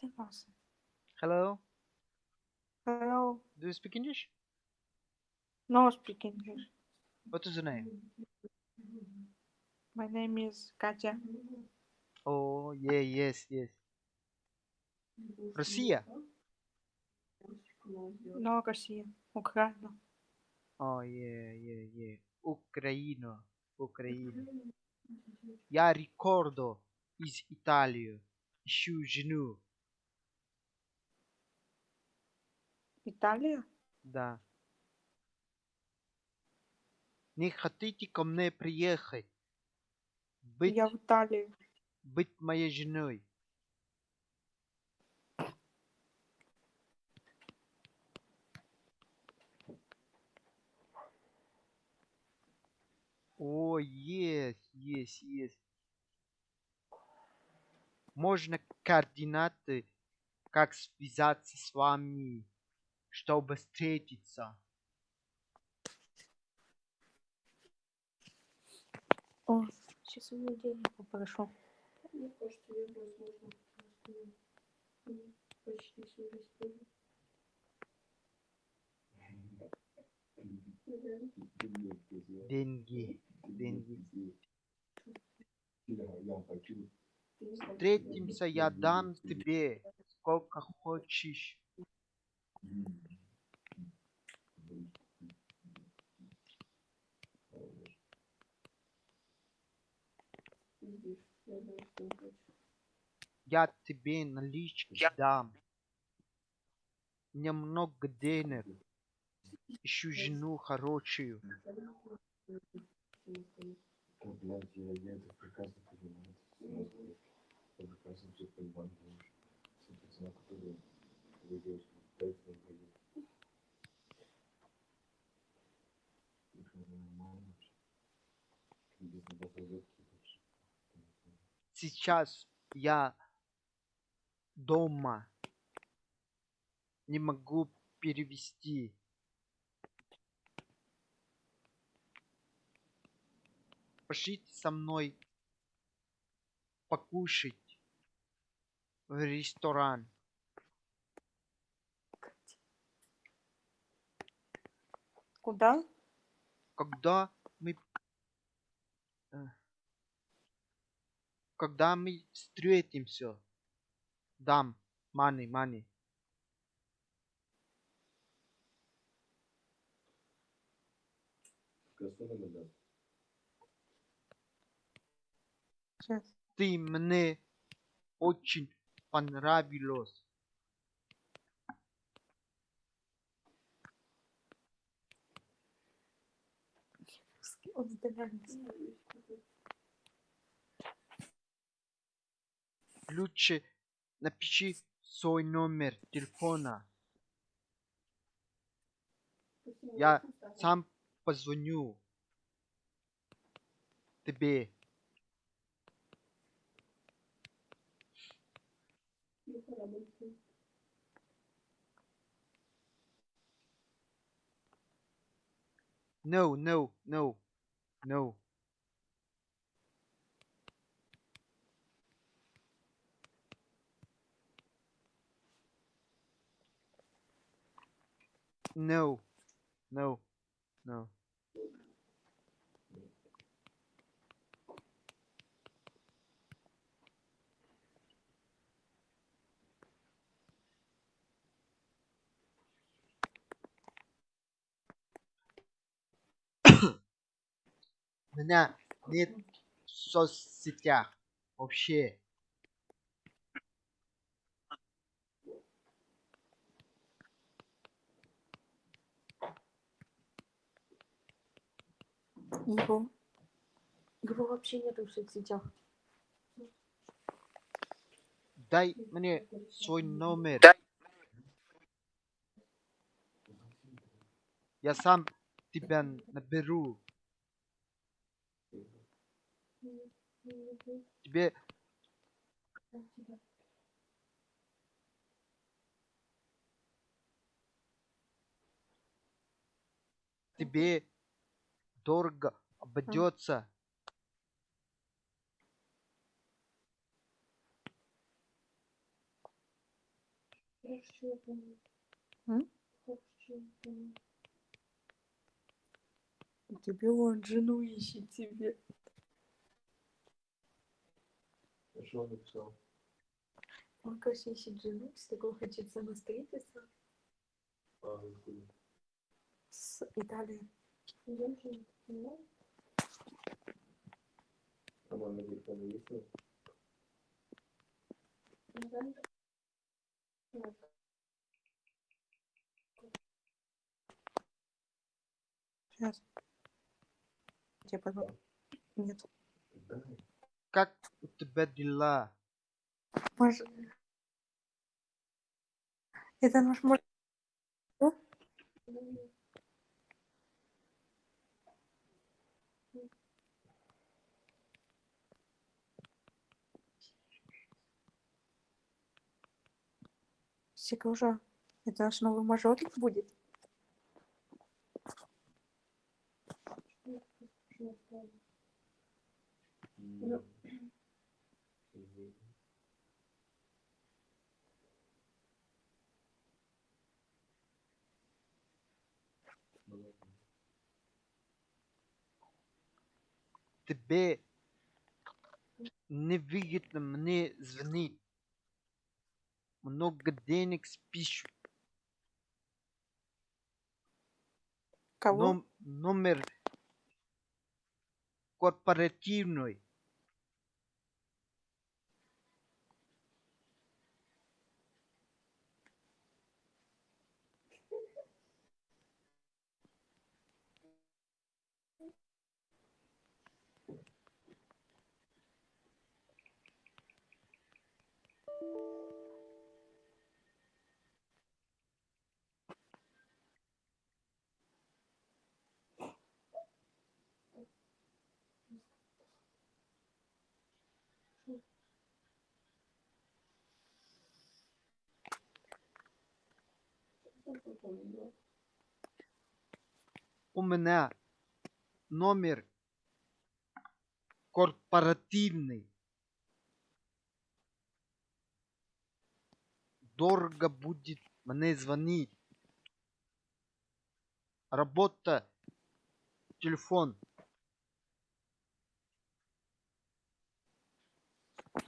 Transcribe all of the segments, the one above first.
Ten awesome. Hello. Hello. Do you speak English? No speak English. What is your name? My name is Katya. Oh, yeah, yes, yes. Россия. No, Россия. Украина. Oh, yeah, yeah, yeah. Ucraina. Ucraina. Я ricordo из Италии. Ищу жену. Италия? Да. Не хотите ко мне приехать? Быть, Я в Италии. быть моей женой. О, есть, есть, есть. Можно координаты, как связаться с вами, чтобы встретиться. О, сейчас у меня денег попрошу. Мне кажется, я возможно. Почти тоже. Да. Деньги, деньги. Встретимся, я дам тебе сколько хочешь. Я. Я тебе налички дам. Немного денег. Ищу жену хорошую. Блядь, я, я это прекрасно понимаю. Я прекрасно все понимаю, Сейчас я дома. Не могу перевести. Пошлите со мной покушать в ресторан. Куда? Когда мы... э, Когда мы встретимся. Дам. Money, money. Сейчас. Ты мне очень понравилась. Он Лучше напиши свой номер телефона. Я сам позвоню тебе. No, no, no, no. No, no, no. У меня нет в соцсетях вообще. Его. Его вообще нету в соцсетях. Дай мне свой номер. Я сам тебя наберу. Тебе тебе дорого обойдется. Тебе он жену ищет тебе. А что он написал? Он, конечно, ищет жену, с такого хочет самостроительства А, откуда? с Италии. А номер телефона есть? Сейчас. Тебе потом. Нет. Как у тебя дела? Может... Это наш мой... Секужа. Это наш новый мажорик будет? Тебе невыгодно мне звонить. Много денег спишут. Кого? Ном- номер корпоративный. У меня номер корпоративный. Дорого будет мне звонить. Работа, телефон.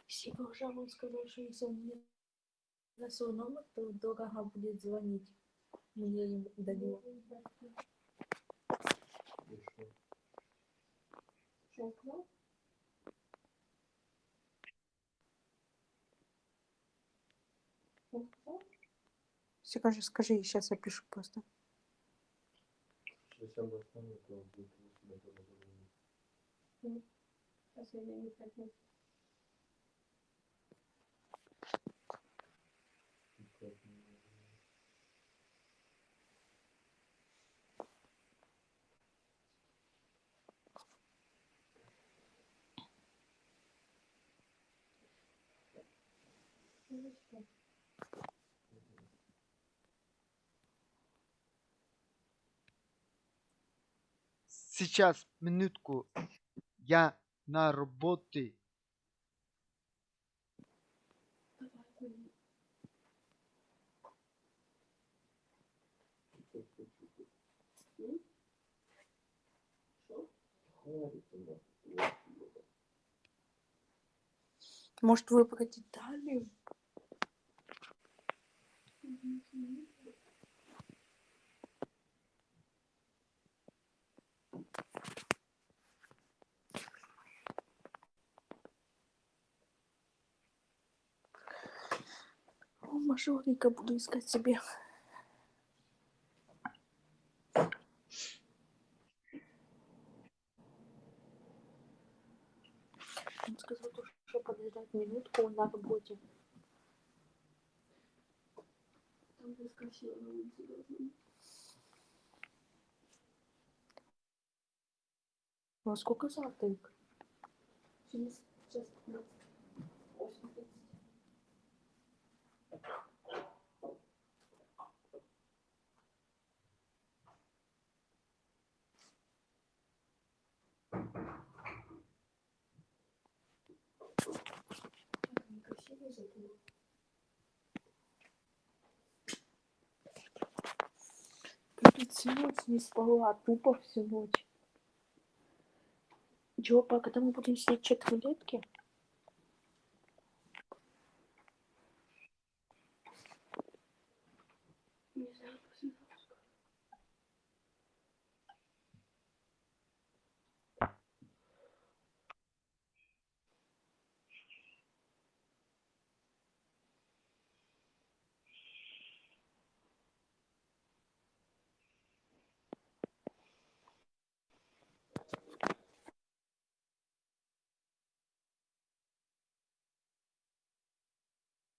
Секужа, он сказал, что если он мне на свой номер, то дорого будет звонить. Мне им до него. И что? Что он сказал? Он сказал? Секужа, скажи, сейчас я пишу просто. Если он достанет, то он будет у себя дома звонить. Сейчас я не хотел. И как мне- Ну, что? Сейчас, минутку. Я на работе. Может, выбрать Италию? О, мажорика буду искать себе. Он сказал, то, что подождать минутку на работе. Во сколько завтрак? Через час 15. 8.30. Как они всю ночь не спала, тупо всю ночь. Джопа, когда мы будем снять четыре?